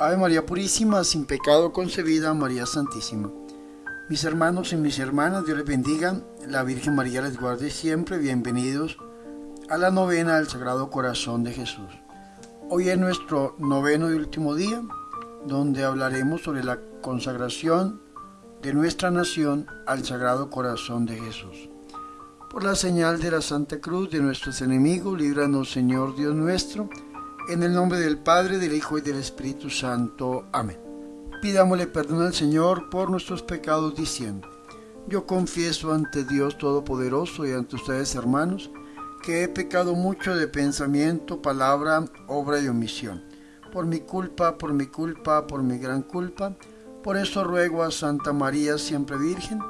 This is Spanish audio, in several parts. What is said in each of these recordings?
Ave María Purísima, sin pecado concebida, María Santísima. Mis hermanos y mis hermanas, Dios les bendiga, la Virgen María les guarde siempre, bienvenidos a la novena del Sagrado Corazón de Jesús. Hoy es nuestro noveno y último día, donde hablaremos sobre la consagración de nuestra nación al Sagrado Corazón de Jesús. Por la señal de la Santa Cruz de nuestros enemigos, líbranos Señor Dios nuestro, en el nombre del Padre, del Hijo y del Espíritu Santo. Amén. Pidámosle perdón al Señor por nuestros pecados diciendo, yo confieso ante Dios Todopoderoso y ante ustedes hermanos, que he pecado mucho de pensamiento, palabra, obra y omisión. Por mi culpa, por mi culpa, por mi gran culpa. Por eso ruego a Santa María, siempre Virgen,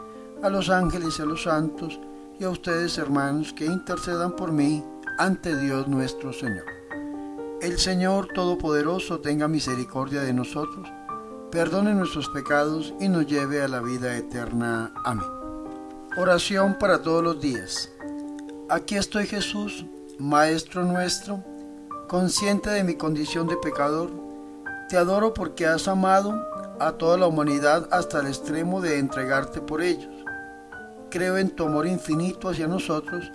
a los ángeles y a los santos, y a ustedes hermanos, que intercedan por mí ante Dios nuestro Señor. El Señor Todopoderoso tenga misericordia de nosotros, perdone nuestros pecados y nos lleve a la vida eterna. Amén. Oración para todos los días. Aquí estoy Jesús, Maestro nuestro, consciente de mi condición de pecador. Te adoro porque has amado a toda la humanidad hasta el extremo de entregarte por ellos. Creo en tu amor infinito hacia nosotros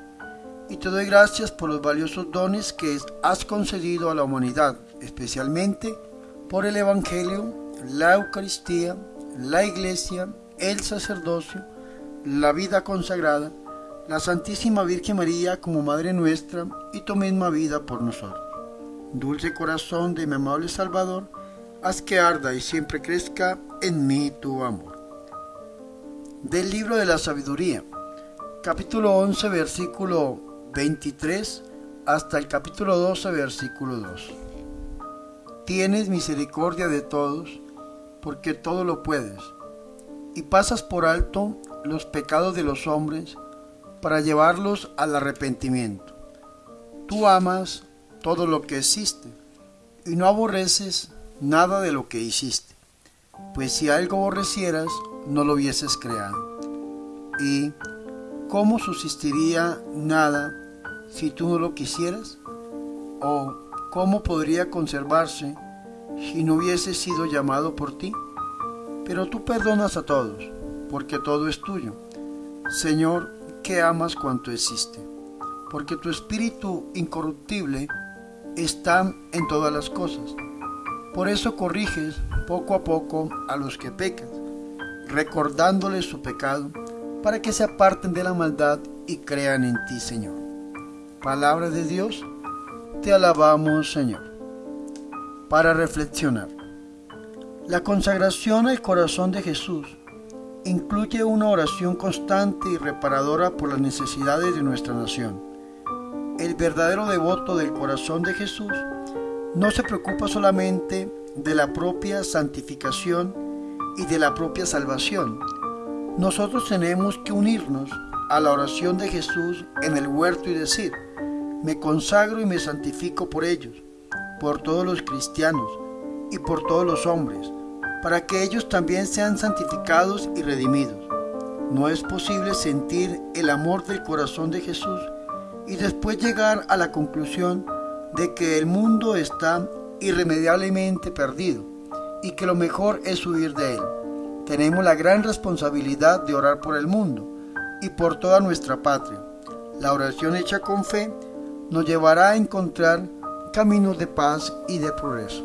y te doy gracias por los valiosos dones que has concedido a la humanidad, especialmente por el Evangelio, la Eucaristía, la Iglesia, el sacerdocio, la vida consagrada, la Santísima Virgen María como Madre nuestra y tu misma vida por nosotros. Dulce corazón de mi amable Salvador, haz que arda y siempre crezca en mí tu amor. Del libro de la sabiduría, capítulo 11, versículo 23 hasta el capítulo 12, versículo 2. Tienes misericordia de todos, porque todo lo puedes, y pasas por alto los pecados de los hombres para llevarlos al arrepentimiento. Tú amas todo lo que existe, y no aborreces nada de lo que hiciste, pues si algo aborrecieras, no lo hubieses creado. ¿Y cómo subsistiría nada si tú no lo quisieras? ¿O cómo podría conservarse si no hubiese sido llamado por ti? Pero tú perdonas a todos, porque todo es tuyo. Señor, que amas cuanto existe, porque tu espíritu incorruptible está en todas las cosas. Por eso corriges poco a poco a los que pecan, recordándoles su pecado, para que se aparten de la maldad y crean en ti, Señor. Palabra de Dios, te alabamos Señor. Para reflexionar, la consagración al corazón de Jesús incluye una oración constante y reparadora por las necesidades de nuestra nación. El verdadero devoto del corazón de Jesús no se preocupa solamente de la propia santificación y de la propia salvación. Nosotros tenemos que unirnos a la oración de Jesús en el huerto y decir, me consagro y me santifico por ellos, por todos los cristianos y por todos los hombres, para que ellos también sean santificados y redimidos. No es posible sentir el amor del corazón de Jesús y después llegar a la conclusión de que el mundo está irremediablemente perdido y que lo mejor es huir de él. Tenemos la gran responsabilidad de orar por el mundo y por toda nuestra patria. La oración hecha con fe nos llevará a encontrar caminos de paz y de progreso.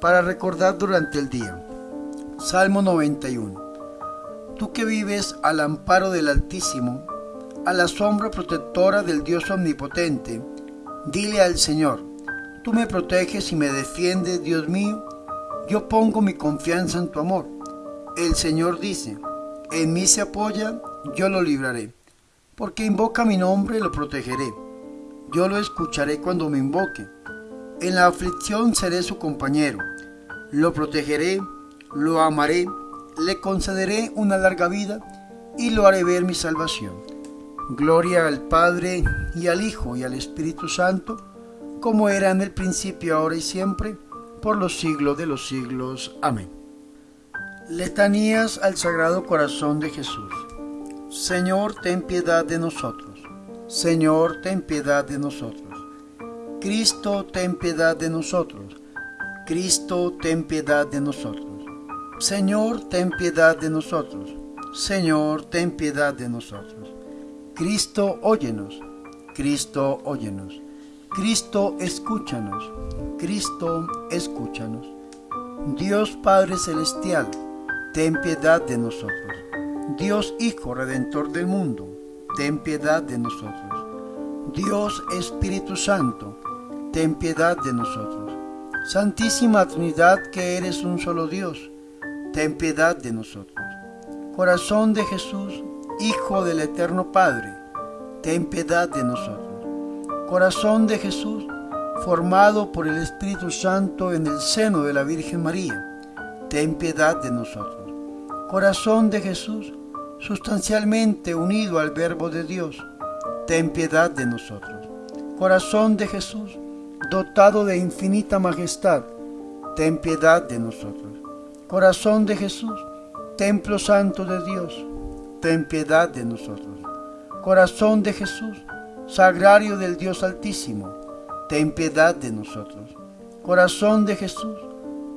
Para recordar durante el día. Salmo 91. Tú que vives al amparo del Altísimo, a la sombra protectora del Dios Omnipotente, dile al Señor, tú me proteges y me defiendes, Dios mío, yo pongo mi confianza en tu amor. El Señor dice, en mí se apoya, yo lo libraré porque invoca mi nombre lo protegeré. Yo lo escucharé cuando me invoque. En la aflicción seré su compañero. Lo protegeré, lo amaré, le concederé una larga vida y lo haré ver mi salvación. Gloria al Padre y al Hijo y al Espíritu Santo, como era en el principio, ahora y siempre, por los siglos de los siglos. Amén. Letanías al Sagrado Corazón de Jesús. Señor, ten piedad de nosotros. Señor, ten piedad de nosotros. Cristo, ten piedad de nosotros. Cristo, ten piedad de nosotros. Señor, ten piedad de nosotros. Señor, ten piedad de nosotros. Cristo, óyenos. Cristo, óyenos. Cristo, escúchanos. Cristo, escúchanos. Dios Padre Celestial, ten piedad de nosotros. Dios Hijo Redentor del mundo, ten piedad de nosotros. Dios Espíritu Santo, ten piedad de nosotros. Santísima Trinidad que eres un solo Dios, ten piedad de nosotros. Corazón de Jesús, Hijo del Eterno Padre, ten piedad de nosotros. Corazón de Jesús, formado por el Espíritu Santo en el seno de la Virgen María, ten piedad de nosotros. Corazón de Jesús, sustancialmente unido al Verbo de Dios, ten piedad de nosotros. Corazón de Jesús, dotado de infinita majestad, ten piedad de nosotros. Corazón de Jesús, templo santo de Dios, ten piedad de nosotros. Corazón de Jesús, sagrario del Dios Altísimo, ten piedad de nosotros. Corazón de Jesús,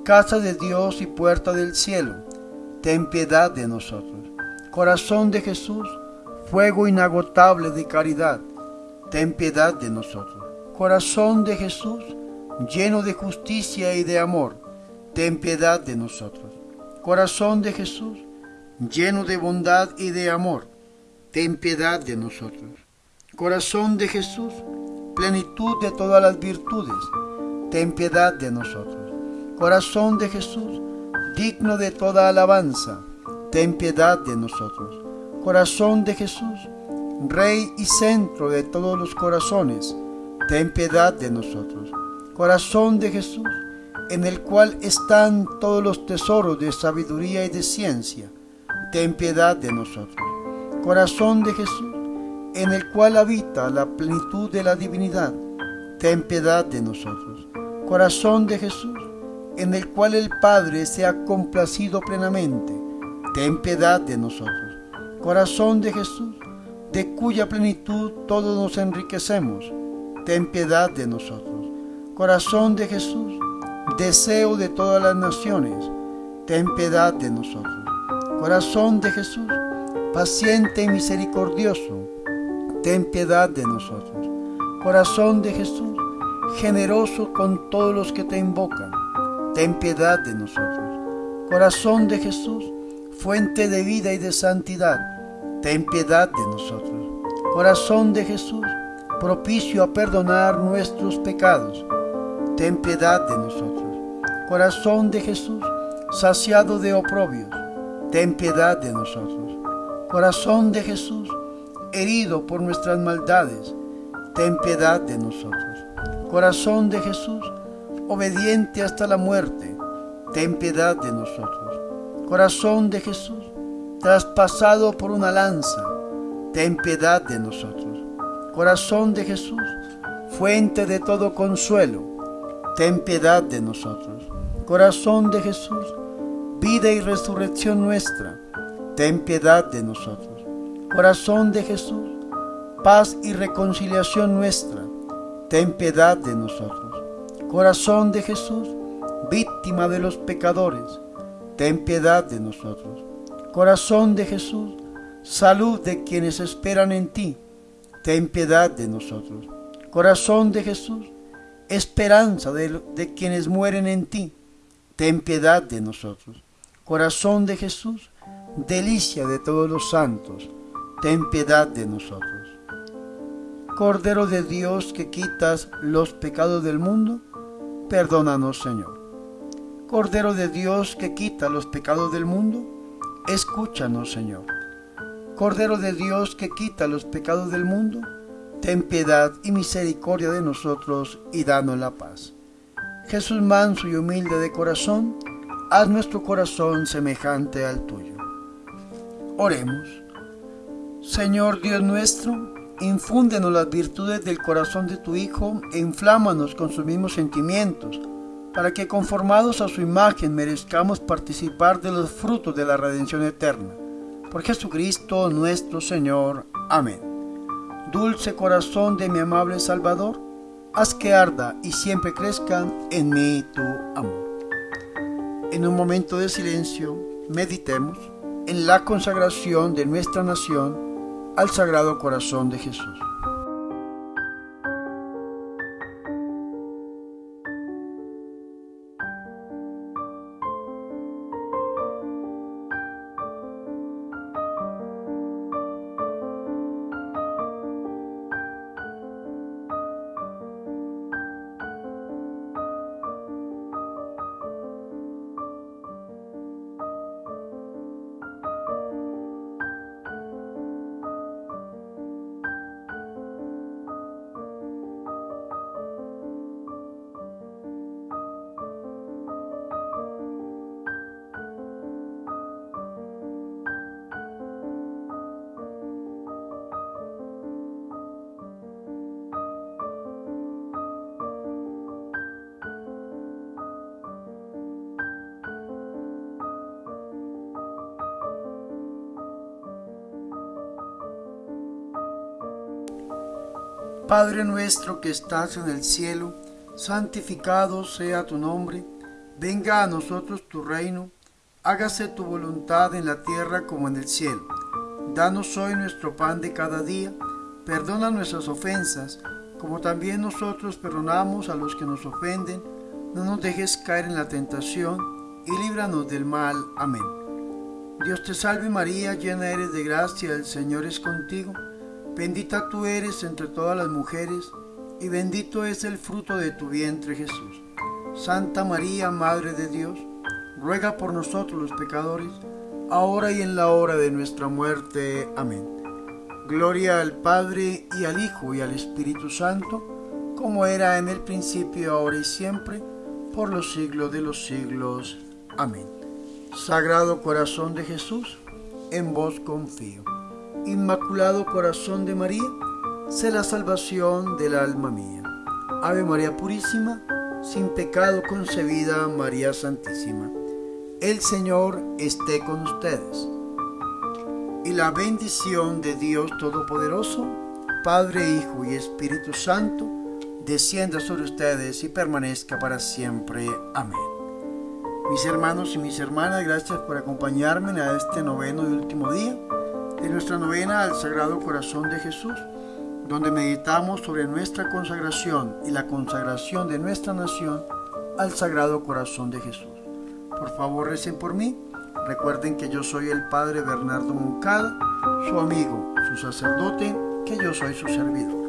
casa de Dios y puerta del cielo, ten piedad de nosotros. Corazón de Jesús, fuego inagotable de caridad, ten piedad de nosotros. Corazón de Jesús, lleno de justicia y de amor, ten piedad de nosotros. Corazón de Jesús, lleno de bondad y de amor, ten piedad de nosotros. Corazón de Jesús, plenitud de todas las virtudes, ten piedad de nosotros. Corazón de Jesús, digno de toda alabanza, ten piedad de nosotros. Corazón de Jesús, Rey y centro de todos los corazones, ten piedad de nosotros. Corazón de Jesús, en el cual están todos los tesoros de sabiduría y de ciencia, ten piedad de nosotros. Corazón de Jesús, en el cual habita la plenitud de la divinidad, ten piedad de nosotros. Corazón de Jesús, en el cual el Padre se ha complacido plenamente, ten piedad de nosotros. Corazón de Jesús, de cuya plenitud todos nos enriquecemos, ten piedad de nosotros. Corazón de Jesús, deseo de todas las naciones, ten piedad de nosotros. Corazón de Jesús, paciente y misericordioso, ten piedad de nosotros. Corazón de Jesús, generoso con todos los que te invocan, ten piedad de nosotros. Corazón de Jesús, fuente de vida y de santidad, ten piedad de nosotros. Corazón de Jesús, propicio a perdonar nuestros pecados, ten piedad de nosotros. Corazón de Jesús, saciado de oprobios, ten piedad de nosotros. Corazón de Jesús, herido por nuestras maldades, ten piedad de nosotros. Corazón de Jesús, obediente hasta la muerte, ten piedad de nosotros. Corazón de Jesús, traspasado por una lanza, ten piedad de nosotros. Corazón de Jesús, fuente de todo consuelo, ten piedad de nosotros. Corazón de Jesús, vida y resurrección nuestra, ten piedad de nosotros. Corazón de Jesús, paz y reconciliación nuestra, ten piedad de nosotros. Corazón de Jesús, víctima de los pecadores, ten piedad de nosotros. Corazón de Jesús, salud de quienes esperan en ti, ten piedad de nosotros. Corazón de Jesús, esperanza de, quienes mueren en ti, ten piedad de nosotros. Corazón de Jesús, delicia de todos los santos, ten piedad de nosotros. Cordero de Dios que quitas los pecados del mundo, perdónanos Señor. Cordero de Dios que quita los pecados del mundo, escúchanos Señor. Cordero de Dios que quita los pecados del mundo, ten piedad y misericordia de nosotros y danos la paz. Jesús manso y humilde de corazón, haz nuestro corazón semejante al tuyo. Oremos. Señor Dios nuestro, infúndenos las virtudes del corazón de tu Hijo e inflámanos con sus mismos sentimientos, para que conformados a su imagen merezcamos participar de los frutos de la redención eterna. Por Jesucristo nuestro Señor. Amén. Dulce corazón de mi amable Salvador, haz que arda y siempre crezca en mí tu amor. En un momento de silencio, meditemos en la consagración de nuestra nación al Sagrado Corazón de Jesús. Padre nuestro que estás en el cielo, santificado sea tu nombre, venga a nosotros tu reino, hágase tu voluntad en la tierra como en el cielo. Danos hoy nuestro pan de cada día, perdona nuestras ofensas, como también nosotros perdonamos a los que nos ofenden, no nos dejes caer en la tentación, y líbranos del mal. Amén. Dios te salve María, llena eres de gracia, el Señor es contigo. Bendita tú eres entre todas las mujeres, y bendito es el fruto de tu vientre Jesús. Santa María, Madre de Dios, ruega por nosotros los pecadores, ahora y en la hora de nuestra muerte. Amén. Gloria al Padre, y al Hijo, y al Espíritu Santo, como era en el principio, ahora y siempre, por los siglos de los siglos. Amén. Sagrado Corazón de Jesús, en vos confío. Inmaculado Corazón de María, sé la salvación del alma mía. Ave María Purísima, sin pecado concebida, María Santísima. El Señor esté con ustedes. Y la bendición de Dios Todopoderoso, Padre, Hijo y Espíritu Santo, descienda sobre ustedes y permanezca para siempre. Amén. Mis hermanos y mis hermanas, gracias por acompañarme a este noveno y último día de nuestra novena al Sagrado Corazón de Jesús, donde meditamos sobre nuestra consagración y la consagración de nuestra nación al Sagrado Corazón de Jesús. Por favor, recen por mí. Recuerden que yo soy el Padre Bernardo Moncada, su amigo, su sacerdote, que yo soy su servidor.